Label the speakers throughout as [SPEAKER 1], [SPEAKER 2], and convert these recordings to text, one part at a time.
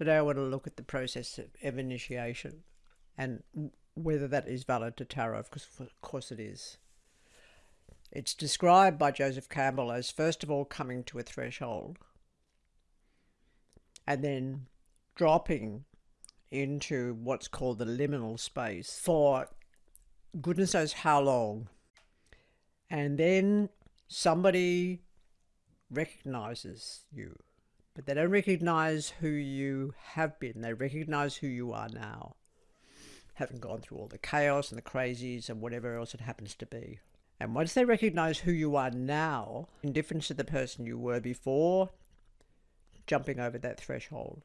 [SPEAKER 1] Today I want to look at the process of initiation and whether that is valid to tarot, because of course it is. It's described by Joseph Campbell as first of all coming to a threshold and then dropping into what's called the liminal space for goodness knows how long. And then somebody recognizes you, but they don't recognize who you have been. They recognize who you are now, having gone through all the chaos and the crazies and whatever else it happens to be. And once they recognize who you are now, in difference to the person you were before jumping over that threshold,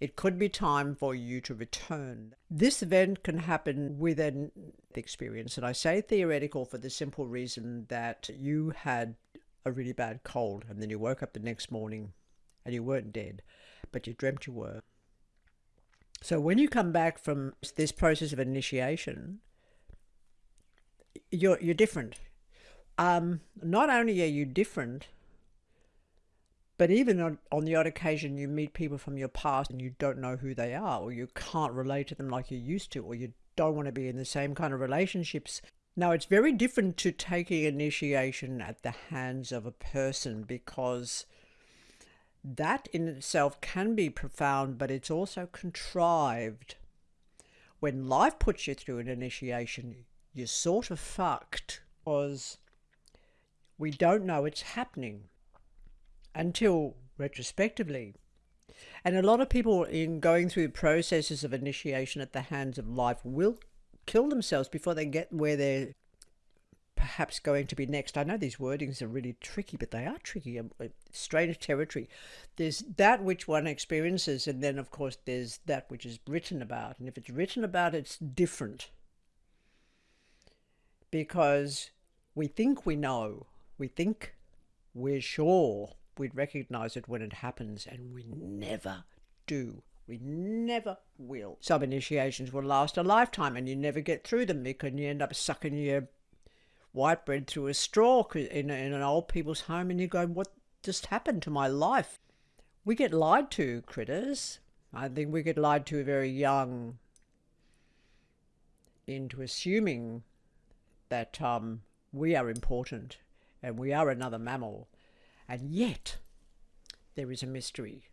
[SPEAKER 1] it could be time for you to return. This event can happen within the experience, and I say theoretical for the simple reason that you had a really bad cold and then you woke up the next morning and you weren't dead, but you dreamt you were. So when you come back from this process of initiation, you're you're different. Um, not only are you different, but even on, on the odd occasion, you meet people from your past and you don't know who they are, or you can't relate to them like you used to, or you don't want to be in the same kind of relationships. Now, it's very different to taking initiation at the hands of a person because that in itself can be profound, but it's also contrived. When life puts you through an initiation, you're sort of fucked because we don't know it's happening until retrospectively. And a lot of people in going through processes of initiation at the hands of life will kill themselves before they get where they're perhaps going to be next. I know these wordings are really tricky, but they are tricky, um, uh, strange territory. There's that which one experiences, and then, of course, there's that which is written about. And if it's written about, it's different. Because we think we know, we think we're sure we'd recognize it when it happens, and we never do. We never will. Some initiations will last a lifetime and you never get through them because you end up sucking your white bread through a straw in, in an old people's home and you go, What just happened to my life? We get lied to, critters. I think we get lied to very young into assuming that um, we are important and we are another mammal and yet, there is a mystery.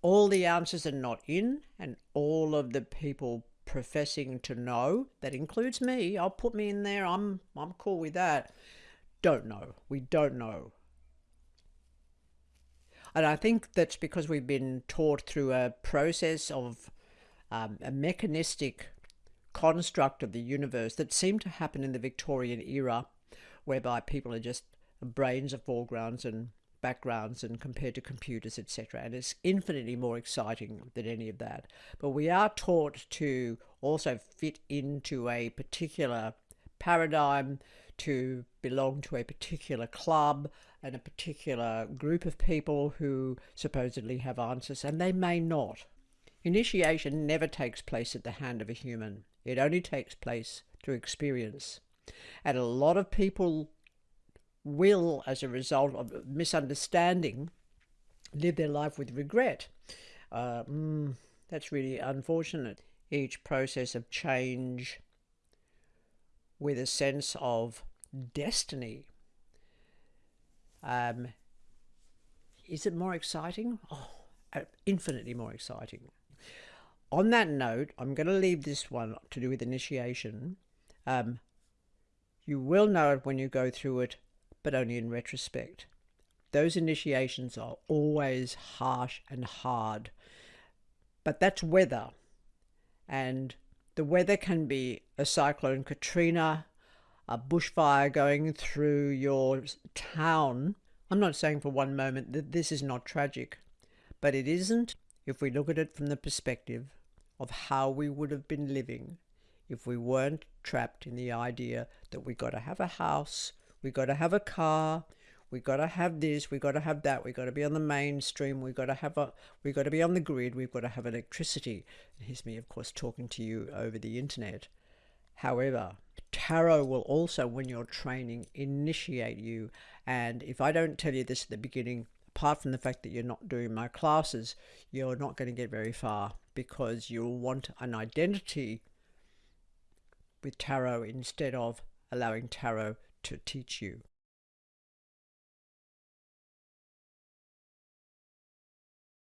[SPEAKER 1] All the answers are not in, and all of the people professing to know, that includes me, I'll put me in there, I'm, I'm cool with that, don't know. We don't know. And I think that's because we've been taught through a process of um, a mechanistic construct of the universe that seemed to happen in the Victorian era, whereby people are just brains of foregrounds and backgrounds and compared to computers, etc. And it's infinitely more exciting than any of that. But we are taught to also fit into a particular paradigm, to belong to a particular club and a particular group of people who supposedly have answers, and they may not. Initiation never takes place at the hand of a human. It only takes place through experience. And a lot of people will, as a result of misunderstanding, live their life with regret. Uh, mm, that's really unfortunate. Each process of change with a sense of destiny. Um, is it more exciting? Oh, uh, infinitely more exciting. On that note, I'm going to leave this one to do with initiation. Um, you will know it when you go through it but only in retrospect. Those initiations are always harsh and hard, but that's weather. And the weather can be a cyclone Katrina, a bushfire going through your town. I'm not saying for one moment that this is not tragic, but it isn't if we look at it from the perspective of how we would have been living if we weren't trapped in the idea that we got to have a house, we got to have a car. We got to have this. We got to have that. We got to be on the mainstream. We got to have a we got to be on the grid. We've got to have electricity. And here's me of course talking to you over the internet. However tarot will also when you're training initiate you. And if i don't tell you this at the beginning apart from the fact that you're not doing my classes, you're not going to get very far because you'll want an identity with tarot instead of allowing tarot to teach you.